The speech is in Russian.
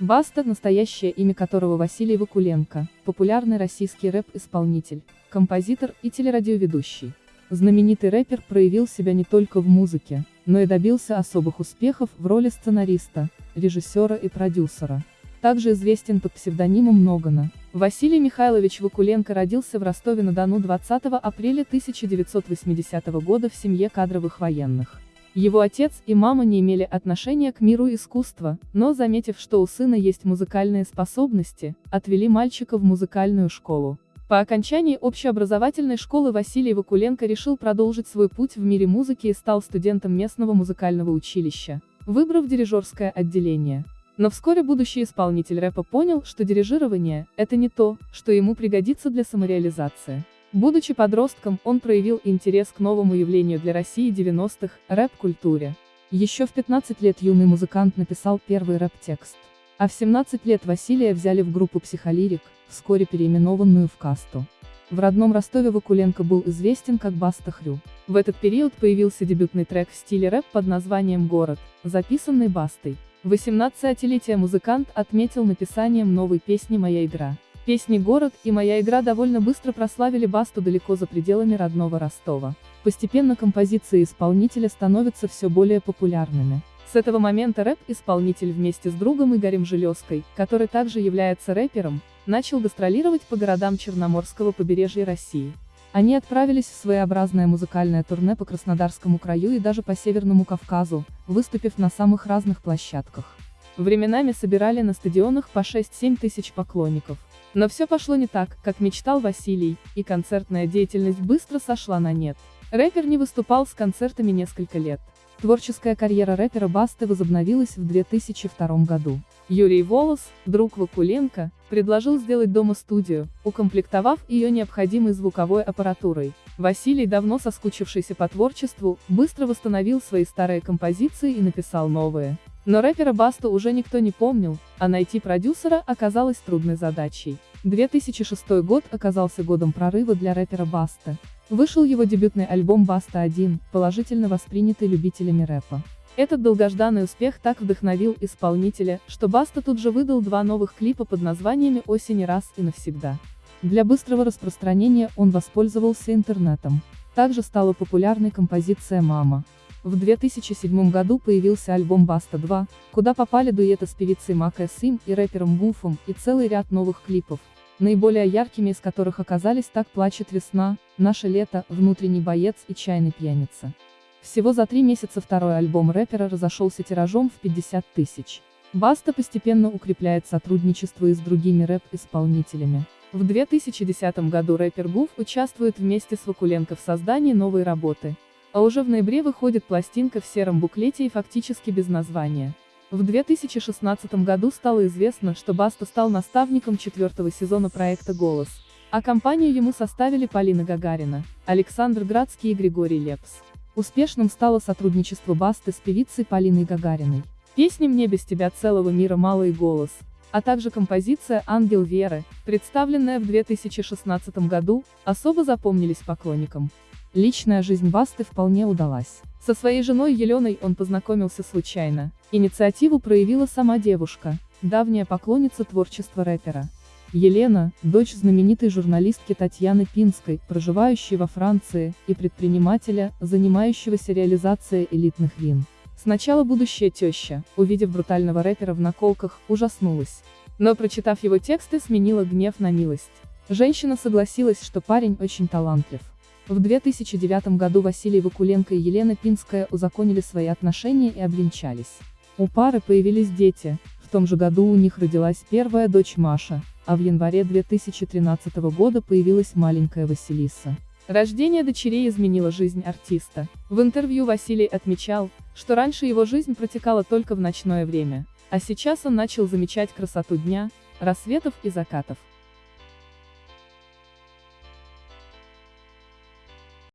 Баста, настоящее имя которого Василий Вакуленко, популярный российский рэп-исполнитель, композитор и телерадиоведущий. Знаменитый рэпер проявил себя не только в музыке, но и добился особых успехов в роли сценариста, режиссера и продюсера. Также известен под псевдонимом Ногана. Василий Михайлович Вакуленко родился в Ростове-на-Дону 20 апреля 1980 года в семье кадровых военных. Его отец и мама не имели отношения к миру искусства, но, заметив, что у сына есть музыкальные способности, отвели мальчика в музыкальную школу. По окончании общеобразовательной школы Василий Вакуленко решил продолжить свой путь в мире музыки и стал студентом местного музыкального училища, выбрав дирижерское отделение. Но вскоре будущий исполнитель рэпа понял, что дирижирование – это не то, что ему пригодится для самореализации. Будучи подростком, он проявил интерес к новому явлению для России 90-х – рэп-культуре. Еще в 15 лет юный музыкант написал первый рэп-текст. А в 17 лет Василия взяли в группу «Психолирик», вскоре переименованную в «Касту». В родном Ростове Вакуленко был известен как Баста Хрю. В этот период появился дебютный трек в стиле рэп под названием «Город», записанный Бастой. 18-летие музыкант отметил написанием новой песни «Моя игра». Песни «Город» и «Моя игра» довольно быстро прославили Басту далеко за пределами родного Ростова. Постепенно композиции исполнителя становятся все более популярными. С этого момента рэп-исполнитель вместе с другом Игорем Железкой, который также является рэпером, начал гастролировать по городам Черноморского побережья России. Они отправились в своеобразное музыкальное турне по Краснодарскому краю и даже по Северному Кавказу, выступив на самых разных площадках. Временами собирали на стадионах по 6-7 тысяч поклонников. Но все пошло не так, как мечтал Василий, и концертная деятельность быстро сошла на нет. Рэпер не выступал с концертами несколько лет. Творческая карьера рэпера Басты возобновилась в 2002 году. Юрий Волос, друг Вакуленко, предложил сделать дома студию, укомплектовав ее необходимой звуковой аппаратурой. Василий, давно соскучившийся по творчеству, быстро восстановил свои старые композиции и написал новые. Но рэпера Басту уже никто не помнил, а найти продюсера оказалось трудной задачей. 2006 год оказался годом прорыва для рэпера Басты. Вышел его дебютный альбом «Баста-1», положительно воспринятый любителями рэпа. Этот долгожданный успех так вдохновил исполнителя, что Баста тут же выдал два новых клипа под названиями «Осень раз» и «Навсегда». Для быстрого распространения он воспользовался интернетом. Также стала популярной композиция «Мама». В 2007 году появился альбом «Баста 2», куда попали дуэты с певицей Мака Сим и рэпером Буфом и целый ряд новых клипов, наиболее яркими из которых оказались «Так плачет весна», «Наше лето», «Внутренний боец» и «Чайный пьяница». Всего за три месяца второй альбом рэпера разошелся тиражом в 50 тысяч. Баста постепенно укрепляет сотрудничество и с другими рэп-исполнителями. В 2010 году рэпер Гуф участвует вместе с Вакуленко в создании новой работы. А уже в ноябре выходит пластинка в сером буклете и фактически без названия. В 2016 году стало известно, что Баста стал наставником четвертого сезона проекта «Голос», а компанию ему составили Полина Гагарина, Александр Градский и Григорий Лепс. Успешным стало сотрудничество Басты с певицей Полиной Гагариной. Песни «Мне без тебя целого мира мало» и «Голос», а также композиция «Ангел Веры», представленная в 2016 году, особо запомнились поклонникам. Личная жизнь Басты вполне удалась. Со своей женой Еленой он познакомился случайно. Инициативу проявила сама девушка, давняя поклонница творчества рэпера. Елена, дочь знаменитой журналистки Татьяны Пинской, проживающей во Франции, и предпринимателя, занимающегося реализацией элитных вин. Сначала будущая теща, увидев брутального рэпера в наколках, ужаснулась. Но прочитав его тексты, сменила гнев на милость. Женщина согласилась, что парень очень талантлив. В 2009 году Василий Вакуленко и Елена Пинская узаконили свои отношения и обвенчались. У пары появились дети, в том же году у них родилась первая дочь Маша, а в январе 2013 года появилась маленькая Василиса. Рождение дочерей изменило жизнь артиста. В интервью Василий отмечал, что раньше его жизнь протекала только в ночное время, а сейчас он начал замечать красоту дня, рассветов и закатов.